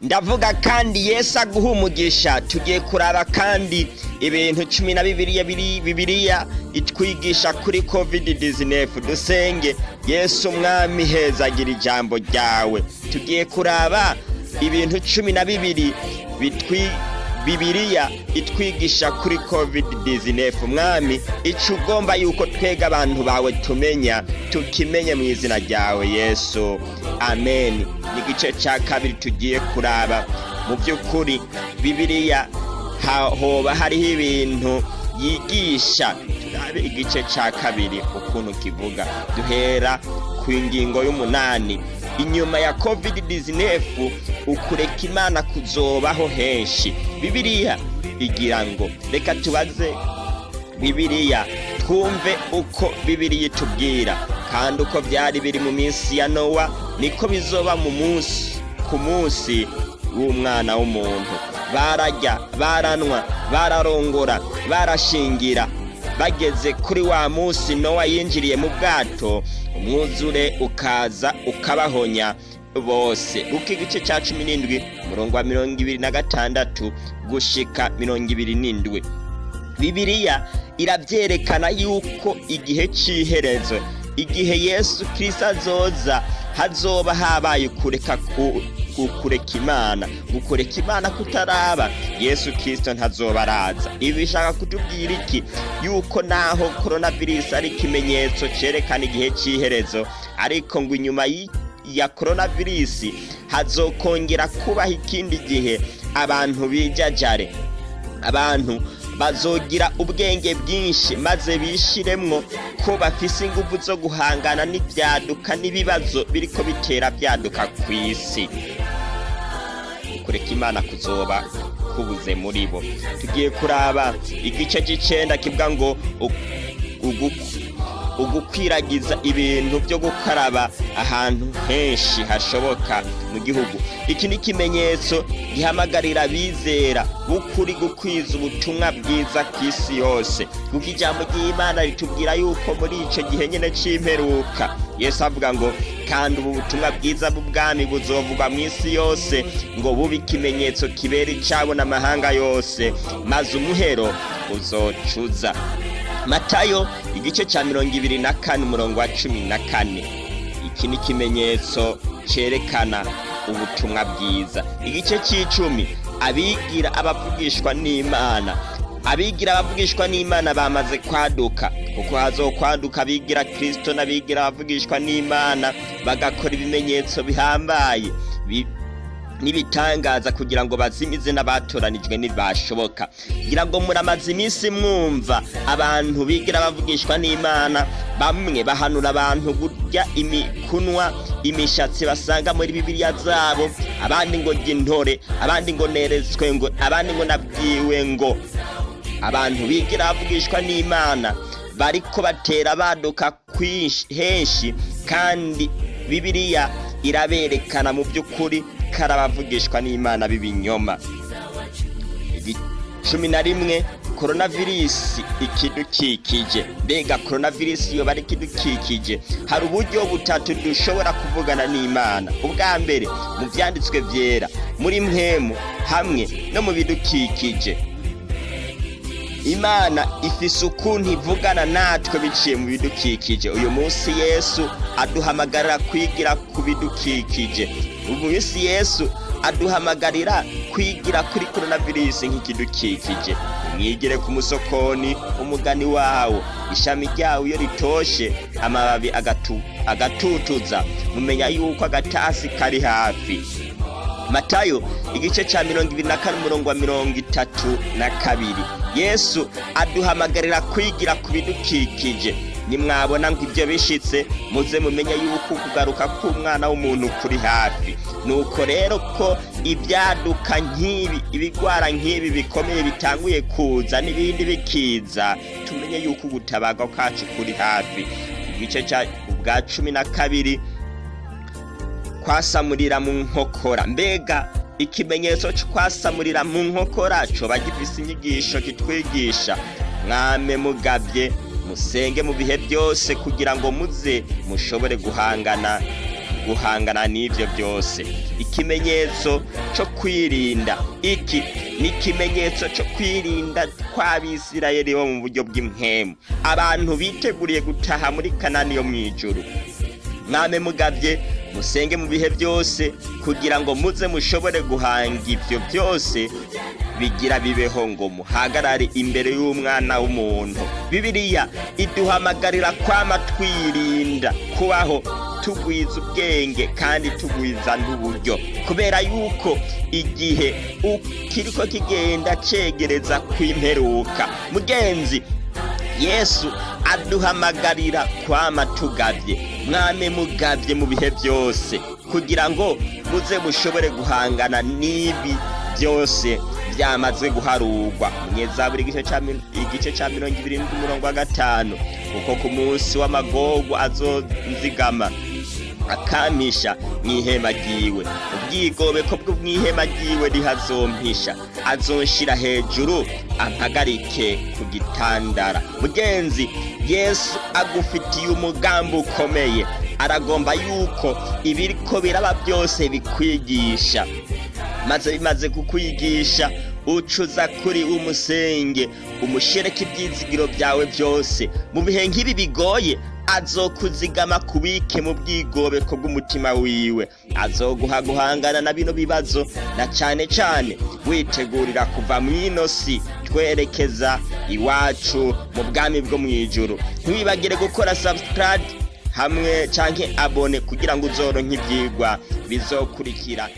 ndavuga kandi yesu aguha umugisha tugiye kuraba kandi ibintu cumi na bibiriya biri bibiriya itwigisha kuri covid 19 dusenge yesu umwami hezagira ijambo ryawe. Tugiye kuraba ibintu cumi na bibiri bitwi bibiriya itwigisha kuri covid 19 mwami icyo ugomba yuko twega abantu bawe tumenya tukimenye mu izina ryawe yesu. Amen. Ni igice cya kabiri tugiye kuraba. Mu by'ukuri bibiriya hoba hariho ibintu yigisha. Turabe igice cya kabiri ukuntu kivuga. Duhera ku ngingo y'umunani. Inyuma ya covid 19 ukureka imana kuzobaho henshi. Bibiriya igira ngo reka tubaze bibiriya twumve uko bibiriya itubwira. Kandi uko byari biri mu minsi ya nowa niko bizoba mu munsi ku munsi w'umwana w'umuntu. Barajya baranwa bararongora barashingira bageze kuri wa munsi nowa yinjiriye mu bwato umwuzure ukaza ukabahonya bose. Uko igice cya cumi n'indwi umurongo wa mirongo ibiri na gatandatu gushika mirongo ibiri n'indwi. Bibiriya irabyerekana yuko igihe cy'iherezo igihe yesu kirisa azoza hazoba habaye kureka kureka imana. Gukureka imana kutaraba yesu kirisito ntazoba araza. Ibi bishaka kutubwira iki? Yuko naho korona virusi ari ikimenyetso cyerekana igihe cy'iherezo ariko ngo inyuma ya korona virusi hazokongera kubaho ikindi gihe. Abantu bijajare abantu bazogira ubwenge bwinshi maze bishiremwo ko bafise ingufu zo guhangana n'ibyaduka n'ibibazo biriko bitera byaduka ku isi kureka imana kuzoba kubuze muri bo. Tugiye kuraba igice cy'icenda kivuga ngo ugukwiragiza ibintu byo gukaraba ahantu henshi hashoboka mu gihugu. Iki ni ikimenyetso gihamagarira abizera b'ukuri gukwiza ubutumwa bwiza ku isi yose. Kuko ijambo ry'imana ritubwira yuko muri icyo gihe nyine cy'imperuka yesu avuga ngo kandi ubu butumwa bwiza bw'ubwami buzovugwa mu isi yose ngo bube ikimenyetso kibera icyabo n'amahanga yose maze umuhero uzocuza. Matayo igice cya mirongo ibiri na kane umurongo wa cumi na kane. Iki ni ikimenyetso cyerekana ubutumwa bwiza. Igice cy'icumi abigira abavugishwa n'imana. Abigira abavugishwa n'imana bamaze kwaduka kuko hazokwaduka abigira kirisito n'abigira abavugishwa n'imana bagakora ibimenyetso bihambaye. N'ibitangaza kugira ngo bazimize n'abatoranijwe ntibashoboka kugira ngo muramaze iminsi mwumva abantu bigira bavugishwa n'imana bamwe bahanura abantu kurya imikunwa imishatsi basanga muri bibiliya zabo abandi ngo jya intore abandi ngo neretswe ngo abandi ngo nabwiwe ngo. Abantu bigira bavugishwa n'imana bariko batera baduka henshi kandi bibiliya iraberekana mu by'ukuri karabavugishwa n'imana b'ibinyoma. Cumi na rimwe korona virusi ikidukikije. Mbega korona virusi iyo bari ikidukikije hari uburyo butatu dushobora kuvugana n'imana. Ubwa mbere mu byanditswe byera muri mwemu hamwe no mu bidukikije. Imana ifise ukuntu ivugana natwe biciye mu bidukikije. Uyu munsi yesu aduhamagarira kwigira ku bidukikije. Uyu munsi yesu aduhamagarira kwigira kuri korona virusi nk'ikidukikije. Mwigire ku musokoni umugani wawo. Ishami ryawo iyo ritoshe amababi agatutuza. Mumenya yuko agatasi kari hafi. Matayo igice cya mirongo ibiri na kane umurongo wa mirongo itatu na kabiri. Yesu aduhamagarira kwigira ku bidukikije. Nimwabona ngo ibyo bishitse muze mumenye yuko kugaruka k'umwana w'umuntu kuri hafi. Nuko rero ko ibyaduka nk'ibi ibigwara nk'ibi bikomeye bitanguye kuza n'ibindi bikiza tumenye yuko ubutabaga kacu kuri hafi. Igice cya ubwa cumi na kabiri kwasamurira mu nkokora. Mbega ikimenyetso cyo kwasamurira mu nkokora coba gifise inyigisho kitwigisha. Mwame mugabye musenge mu bihe byose kugira ngo muze mushobore guhangana guhangana n'ibyo byose. Ikimenyetso cyo kwirinda iki ni ikimenyetso cyo kwirinda kw'abisirayeli bo mu buryo bw'impemu abantu biteguriye gutaha muri kanani yo mu ijuru. Mwame mugabye musenge mu bihe byose kugira ngo muze mushobore guhanga ibyo byose bigira bibeho ngo muhagarare imbere y'umwana w'umuntu. Bibiliya iduhamagarira kwama twirinda kubaho tugwiza ubwenge kandi tugwiza n'uburyo. Kubera yuko igihe kiriko kigenda cegereza kw'imperuka. Mugenzi yesu aduhamagarira kwama tugabye mwame mugabye mu bihe byose. Kugira ngo muze mushobore guhangana n'ibi byose. Byamaze guharurwa munyezaburi igice cya mirongo ibiri n'umurongo wa gatanu. Kuko ku munsi w'amagorwa azonzigama. Akamisha mu ihema ryiwe. Ubwigobeko bwo mu ihema ryiwe rihazompisha azonshira hejuru ampagarike ku gitandara. Mugenzi yesu agufitiye umugambi ukomeye. Aragomba yuko ibiriko biraba byose bikwigisha. Maze bimaze kukwigisha ucuza kuri umusenge umushereke ibyizigiro byawe byose. Mu bihe nk'ibi bigoye azokuzigama kubike mu bwigobeko bw'umutima wiwe. Azoguha guhangana na bino bibazo na cyane cyane witegurira kuva mu ino si twerekeza iwacu mu bwami bwo mu ijuru. Ntiwibagire gukora subscribe hamwe cyangwa abone kugira ngo uzoronke ibyigwa bizokurikira.